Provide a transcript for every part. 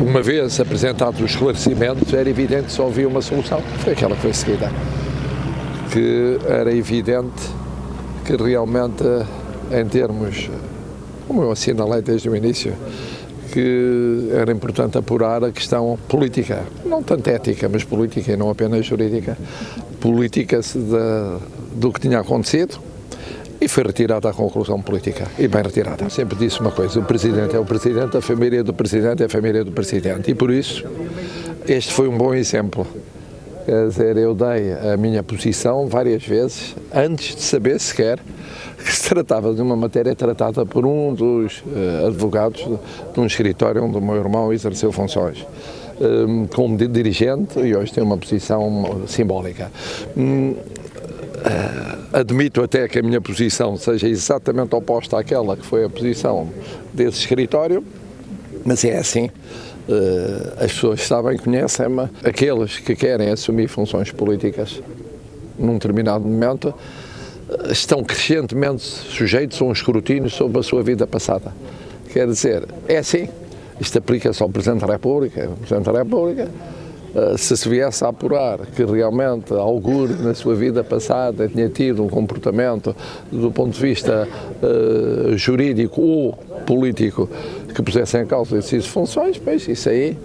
uma vez apresentados os esclarecimentos, era evidente que só havia uma solução, foi aquela que foi seguida. Que era evidente que realmente, em termos, como eu assinalei desde o início, que era importante apurar a questão política, não tanto ética, mas política e não apenas jurídica, política do que tinha acontecido, e foi retirada a conclusão política, e bem retirada. Sempre disse uma coisa, o Presidente é o Presidente, a família do Presidente é a família do Presidente, e por isso este foi um bom exemplo. Quer dizer, eu dei a minha posição várias vezes, antes de saber sequer que se tratava de uma matéria tratada por um dos uh, advogados de um escritório onde o meu irmão exerceu funções. Um, como dirigente e hoje tem uma posição simbólica. Um, Uh, admito até que a minha posição seja exatamente oposta àquela que foi a posição desse escritório, mas é assim. Uh, as pessoas sabem, conhecem-me, aqueles que querem assumir funções políticas num determinado momento uh, estão crescentemente sujeitos a um escrutínio sobre a sua vida passada. Quer dizer, é assim. Isto aplica-se ao Presidente da República. Presidente da República eh, se se viesse a apurar que realmente Augur na sua vida passada tinha tido um comportamento do ponto de vista uh, jurídico ou político que pusesse em causa essas funções, pois isso aí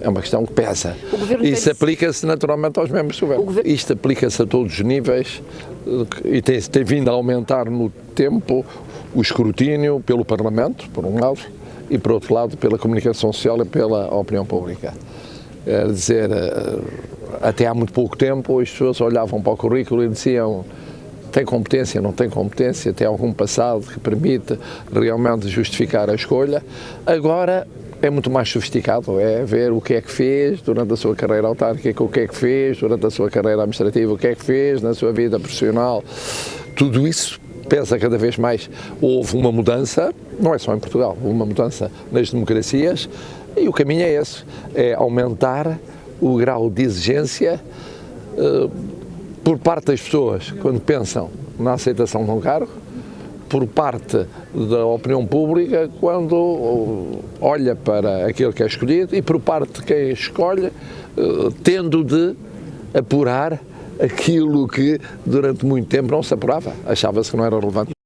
é uma questão que pesa. Isso aplica-se naturalmente aos membros do governo. governo... Isto aplica-se a todos os níveis eh, e tem, tem vindo a aumentar no tempo o escrutínio pelo Parlamento, por um lado, e por outro lado pela comunicação social e pela opinião pública. Quer dizer, eh, até há muito pouco tempo as pessoas olhavam para o currículo e diziam tem competência, não tem competência, tem algum passado que permite realmente justificar a escolha. Agora é muito mais sofisticado, é ver o que é que fez durante a sua carreira autárquica, o que é que fez durante a sua carreira administrativa, o que é que fez na sua vida profissional. Tudo isso pesa cada vez mais. Houve uma mudança, não é só em Portugal, uma mudança nas democracias, e o caminho é esse, é aumentar o grau de exigência uh, por parte das pessoas, quando pensam na aceitação de um cargo, por parte da opinião pública, quando olha para aquele que é escolhido, e por parte de quem escolhe, uh, tendo de apurar aquilo que durante muito tempo não se apurava, achava-se que não era relevante.